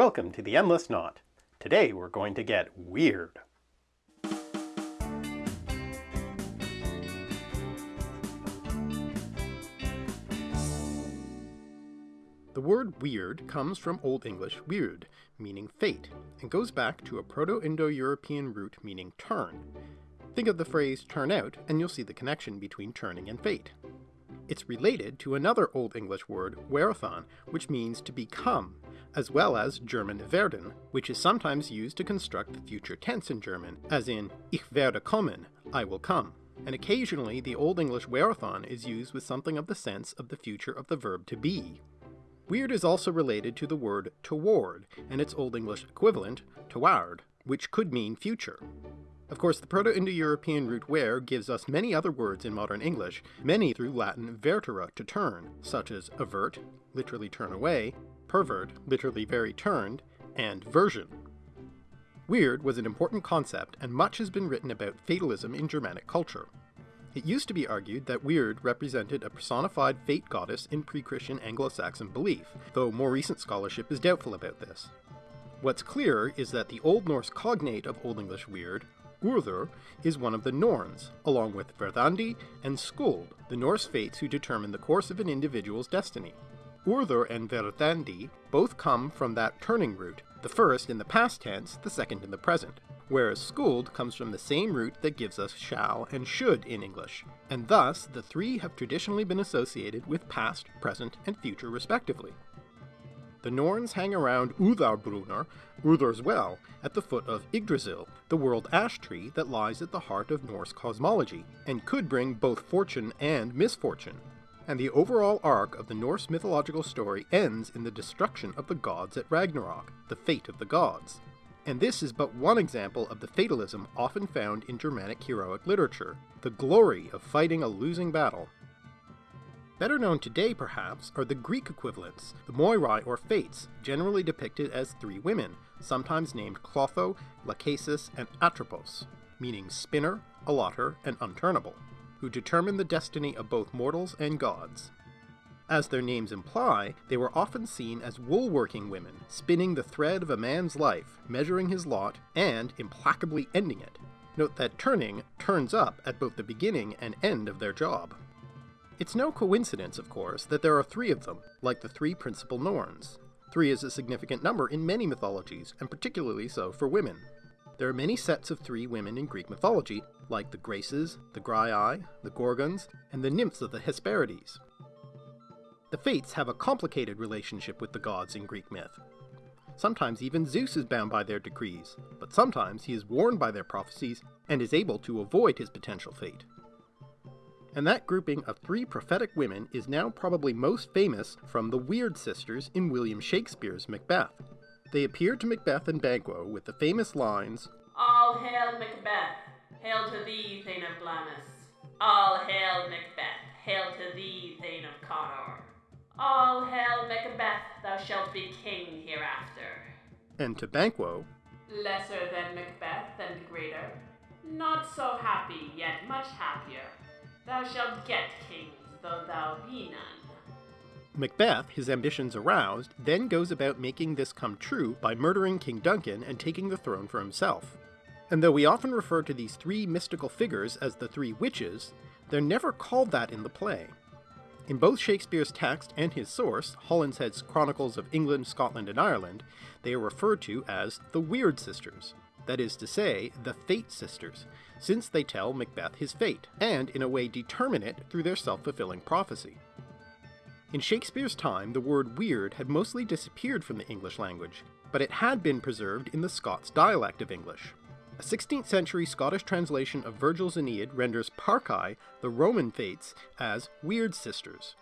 Welcome to the Endless Knot. Today we're going to get weird. The word weird comes from Old English weird, meaning fate, and goes back to a Proto-Indo-European root meaning turn. Think of the phrase turn out and you'll see the connection between turning and fate. It's related to another Old English word, werathon, which means to become, as well as German werden, which is sometimes used to construct the future tense in German, as in ich werde kommen, I will come. And occasionally the Old English werethan is used with something of the sense of the future of the verb to be. Weird is also related to the word toward, and its Old English equivalent, toward, which could mean future. Of course, the Proto-Indo-European root were gives us many other words in modern English, many through Latin vertere, to turn, such as avert, literally turn away, pervert, literally very turned, and version. Weird was an important concept, and much has been written about fatalism in Germanic culture. It used to be argued that Weird represented a personified fate goddess in pre-Christian Anglo-Saxon belief, though more recent scholarship is doubtful about this. What's clearer is that the Old Norse cognate of Old English Weird, Urður is one of the Norns, along with Verdandi and Skuld, the Norse fates who determine the course of an individual's destiny. Urður and Verdandi both come from that turning root, the first in the past tense, the second in the present, whereas Skuld comes from the same root that gives us shall and should in English, and thus the three have traditionally been associated with past, present, and future respectively. The Norns hang around Urðarbrunnar, Urður's well, at the foot of Yggdrasil, the world ash tree that lies at the heart of Norse cosmology, and could bring both fortune and misfortune. And the overall arc of the Norse mythological story ends in the destruction of the gods at Ragnarok, the fate of the gods. And this is but one example of the fatalism often found in Germanic heroic literature, the glory of fighting a losing battle, Better known today, perhaps, are the Greek equivalents, the Moirai or Fates, generally depicted as three women, sometimes named Clotho, Lachesis, and Atropos, meaning spinner, allotter, and unturnable, who determine the destiny of both mortals and gods. As their names imply, they were often seen as wool-working women, spinning the thread of a man's life, measuring his lot, and implacably ending it. Note that turning turns up at both the beginning and end of their job. It's no coincidence, of course, that there are three of them, like the three principal Norns. Three is a significant number in many mythologies, and particularly so for women. There are many sets of three women in Greek mythology, like the Graces, the Graiai, the Gorgons, and the nymphs of the Hesperides. The Fates have a complicated relationship with the gods in Greek myth. Sometimes even Zeus is bound by their decrees, but sometimes he is warned by their prophecies and is able to avoid his potential fate and that grouping of three prophetic women is now probably most famous from the Weird Sisters in William Shakespeare's Macbeth. They appear to Macbeth and Banquo with the famous lines All hail Macbeth, hail to thee, Thane of Glamis. All hail Macbeth, hail to thee, Thane of Cawdor. All hail Macbeth, thou shalt be king hereafter. And to Banquo, Lesser than Macbeth and greater, not so happy, yet much happier. Thou shalt get kings, though thou be none. Macbeth, his ambitions aroused, then goes about making this come true by murdering King Duncan and taking the throne for himself. And though we often refer to these three mystical figures as the three witches, they're never called that in the play. In both Shakespeare's text and his source, Holinshed's Chronicles of England, Scotland, and Ireland, they are referred to as the Weird Sisters, that is to say, the Fate Sisters, since they tell Macbeth his fate, and in a way determine it through their self-fulfilling prophecy. In Shakespeare's time, the word weird had mostly disappeared from the English language, but it had been preserved in the Scots dialect of English. A 16th century Scottish translation of Virgil's Aeneid renders Parcae, the Roman fates, as weird sisters.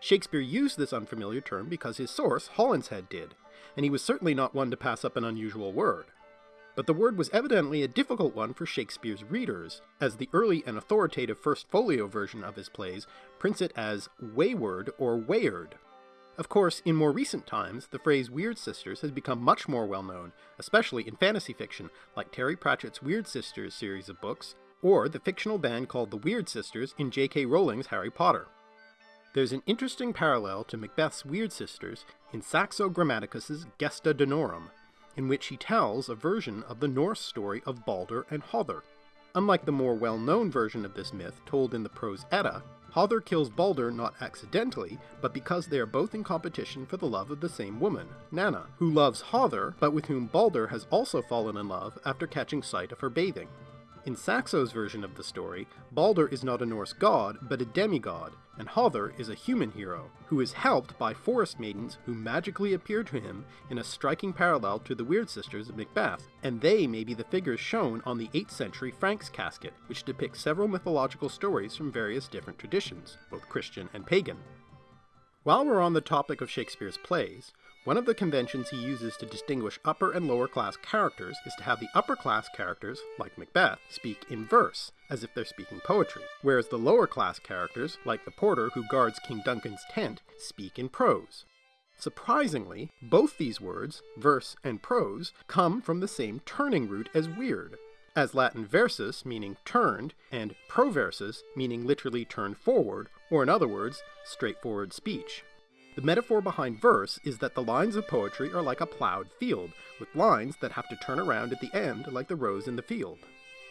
Shakespeare used this unfamiliar term because his source, Holinshed, did, and he was certainly not one to pass up an unusual word but the word was evidently a difficult one for Shakespeare's readers, as the early and authoritative First Folio version of his plays prints it as wayward or wayard. Of course, in more recent times, the phrase Weird Sisters has become much more well known, especially in fantasy fiction, like Terry Pratchett's Weird Sisters series of books, or the fictional band called the Weird Sisters in J.K. Rowling's Harry Potter. There's an interesting parallel to Macbeth's weird sisters in Saxo Grammaticus's Gesta Danorum, in which he tells a version of the Norse story of Balder and Hother. Unlike the more well known version of this myth told in the prose Edda, Hother kills Balder not accidentally, but because they are both in competition for the love of the same woman, Nanna, who loves Hother, but with whom Balder has also fallen in love after catching sight of her bathing. In Saxo's version of the story, Balder is not a Norse god, but a demigod, and Hother is a human hero, who is helped by forest maidens who magically appear to him in a striking parallel to the Weird Sisters of Macbeth, and they may be the figures shown on the 8th century Franks Casket, which depicts several mythological stories from various different traditions, both Christian and pagan. While we're on the topic of Shakespeare's plays, one of the conventions he uses to distinguish upper and lower class characters is to have the upper class characters, like Macbeth, speak in verse, as if they're speaking poetry, whereas the lower class characters, like the porter who guards King Duncan's tent, speak in prose. Surprisingly, both these words, verse and prose, come from the same turning root as weird, as Latin versus meaning turned, and proversus meaning literally turned forward, or in other words, straightforward speech. The metaphor behind verse is that the lines of poetry are like a plowed field, with lines that have to turn around at the end like the rows in the field.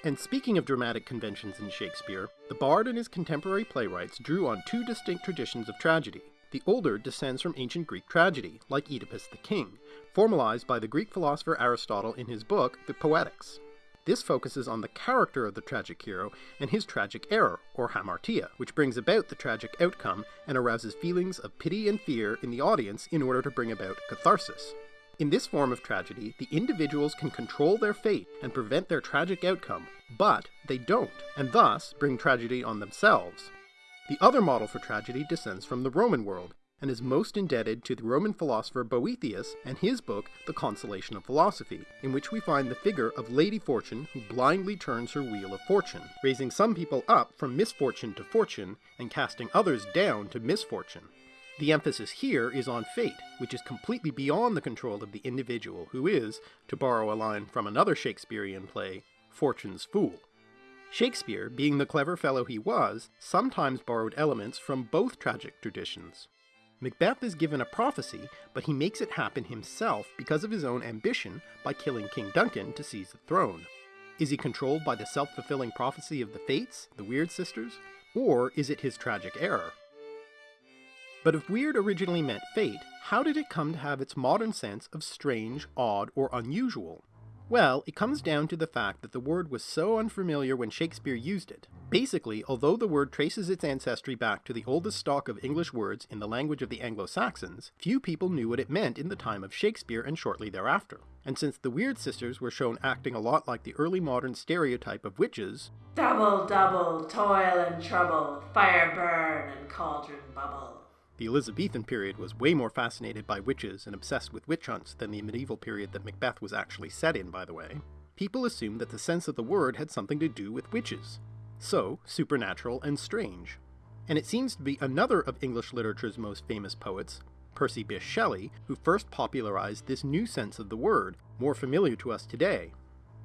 And speaking of dramatic conventions in Shakespeare, the bard and his contemporary playwrights drew on two distinct traditions of tragedy. The older descends from ancient Greek tragedy, like Oedipus the King, formalized by the Greek philosopher Aristotle in his book, The Poetics. This focuses on the character of the tragic hero and his tragic error, or hamartia, which brings about the tragic outcome and arouses feelings of pity and fear in the audience in order to bring about catharsis. In this form of tragedy, the individuals can control their fate and prevent their tragic outcome, but they don't, and thus bring tragedy on themselves. The other model for tragedy descends from the Roman world, and is most indebted to the Roman philosopher Boethius and his book, The Consolation of Philosophy, in which we find the figure of Lady Fortune who blindly turns her wheel of fortune, raising some people up from misfortune to fortune and casting others down to misfortune. The emphasis here is on fate, which is completely beyond the control of the individual who is, to borrow a line from another Shakespearean play, Fortune's Fool. Shakespeare, being the clever fellow he was, sometimes borrowed elements from both tragic traditions. Macbeth is given a prophecy, but he makes it happen himself because of his own ambition by killing King Duncan to seize the throne. Is he controlled by the self fulfilling prophecy of the Fates, the Weird Sisters? Or is it his tragic error? But if weird originally meant fate, how did it come to have its modern sense of strange, odd, or unusual? Well, it comes down to the fact that the word was so unfamiliar when Shakespeare used it. Basically, although the word traces its ancestry back to the oldest stock of English words in the language of the Anglo Saxons, few people knew what it meant in the time of Shakespeare and shortly thereafter. And since the Weird Sisters were shown acting a lot like the early modern stereotype of witches, Double, double, toil and trouble, fire burn and cauldron bubble. The Elizabethan period was way more fascinated by witches and obsessed with witch hunts than the medieval period that Macbeth was actually set in, by the way. People assumed that the sense of the word had something to do with witches. So, supernatural and strange. And it seems to be another of English literature's most famous poets, Percy Bysshe Shelley, who first popularized this new sense of the word, more familiar to us today.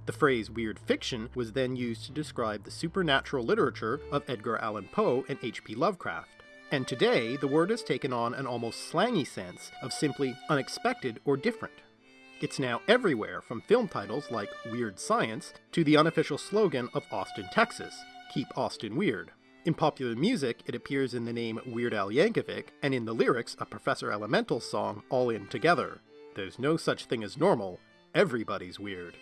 The phrase weird fiction was then used to describe the supernatural literature of Edgar Allan Poe and H.P. Lovecraft. And today, the word has taken on an almost slangy sense of simply unexpected or different. It's now everywhere, from film titles like Weird Science to the unofficial slogan of Austin, Texas Keep Austin Weird. In popular music, it appears in the name Weird Al Yankovic, and in the lyrics of Professor Elemental's song All In Together. There's no such thing as normal, everybody's weird.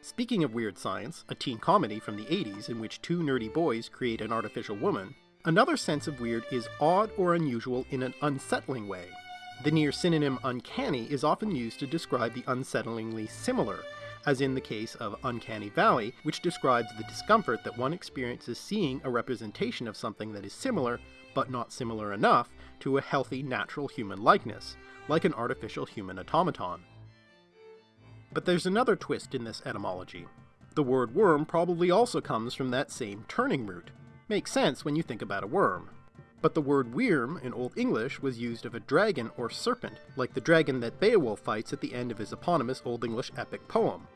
Speaking of Weird Science, a teen comedy from the 80s in which two nerdy boys create an artificial woman, Another sense of weird is odd or unusual in an unsettling way. The near synonym uncanny is often used to describe the unsettlingly similar, as in the case of Uncanny Valley, which describes the discomfort that one experiences seeing a representation of something that is similar, but not similar enough, to a healthy natural human likeness, like an artificial human automaton. But there's another twist in this etymology. The word worm probably also comes from that same turning root, Makes sense when you think about a worm. But the word wyrm in Old English was used of a dragon or serpent, like the dragon that Beowulf fights at the end of his eponymous Old English epic poem.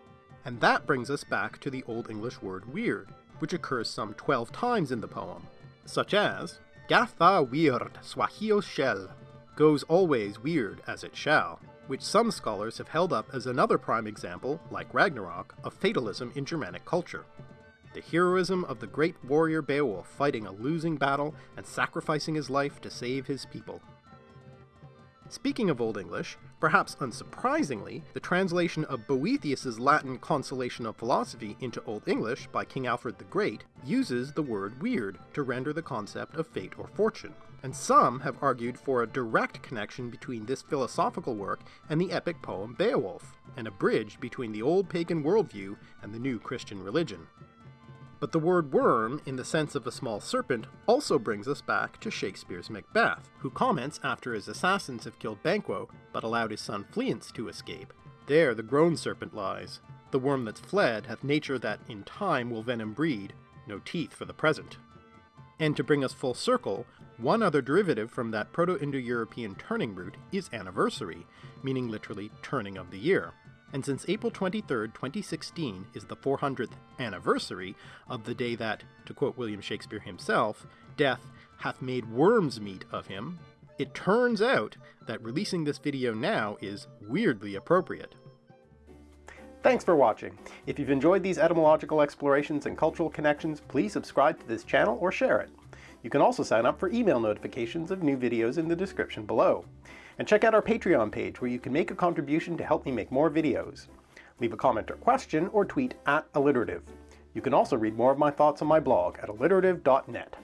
And that brings us back to the Old English word weird, which occurs some 12 times in the poem, such as Gatha weird swahio shell, goes always weird as it shall, which some scholars have held up as another prime example, like Ragnarok, of fatalism in Germanic culture. The heroism of the great warrior Beowulf fighting a losing battle and sacrificing his life to save his people. Speaking of Old English, perhaps unsurprisingly, the translation of Boethius's Latin Consolation of Philosophy into Old English by King Alfred the Great uses the word weird to render the concept of fate or fortune, and some have argued for a direct connection between this philosophical work and the epic poem Beowulf, and a bridge between the old pagan worldview and the new Christian religion. But the word worm, in the sense of a small serpent, also brings us back to Shakespeare's Macbeth, who comments after his assassins have killed Banquo, but allowed his son Fleance to escape. There the grown serpent lies. The worm that's fled hath nature that in time will venom breed, no teeth for the present. And to bring us full circle, one other derivative from that Proto-Indo-European turning root is anniversary, meaning literally turning of the year and since April 23, 2016 is the 400th anniversary of the day that, to quote William Shakespeare himself, death hath made worms meat of him, it turns out that releasing this video now is weirdly appropriate. Thanks for watching. If you've enjoyed these etymological explorations and cultural connections, please subscribe to this channel or share it. You can also sign up for email notifications of new videos in the description below. And check out our Patreon page where you can make a contribution to help me make more videos. Leave a comment or question or tweet at alliterative. You can also read more of my thoughts on my blog at alliterative.net.